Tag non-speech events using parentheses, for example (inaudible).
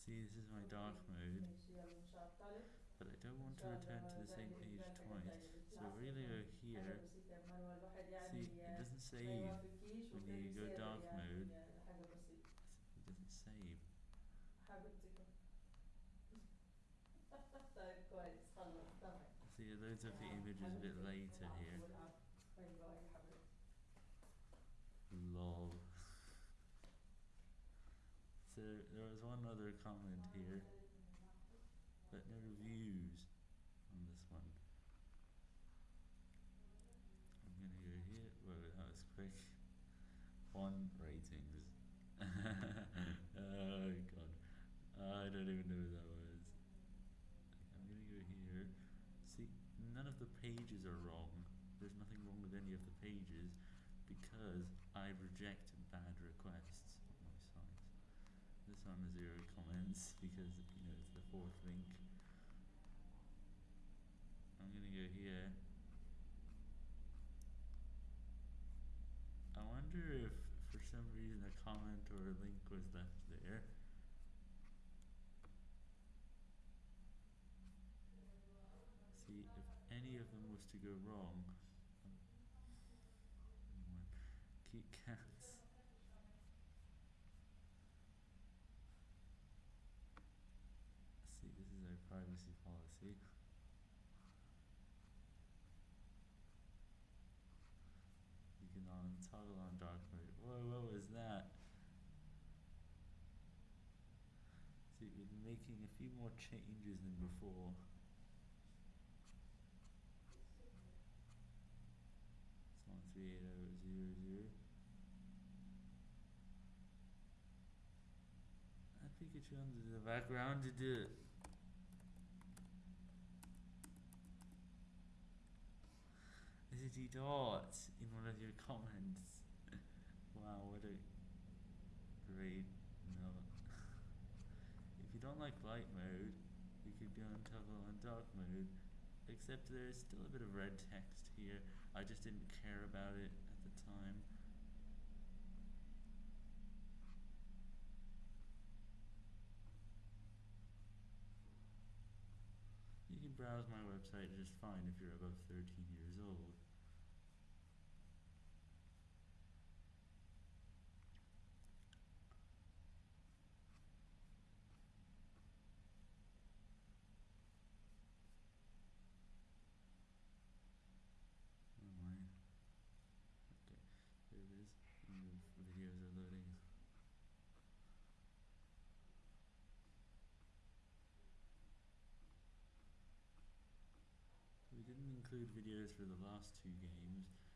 See, this is my dark mode, but I don't want to return to the same page twice. So really go here, see, it doesn't save when you go dark mode. It doesn't save. See, it loads up the images a bit later here. Lol. So there was one other comment here, but no reviews on this one. I'm gonna go here. Well, that was quick. One ratings. (laughs) oh god, I don't even know what that was. I'm gonna go here. See, none of the pages are wrong. There's nothing wrong with any of the pages because I reject bad requests on my site. This time has zero comments because you know it's the fourth link. I'm gonna go here. I wonder if for some reason a comment or a link was left there. See if any of them was to go wrong. um, one, Kats. See, this is our privacy policy. You can on toggle on dark mode. Whoa, what was that? See, been making a few more changes than before. Oh zero zero. Add Pikachu under the background to do it. Is it. Dot in one of your (laughs) comments. wow, what a great note. if you don't like light mode, you could go and toggle on dark mode. Except there's still a bit of red text here. I just didn't care about it at the time. Browse my website just fine if you're above 13 years old. Oh my. Okay, there it is. And the videos are loading. We didn't include videos for the last two games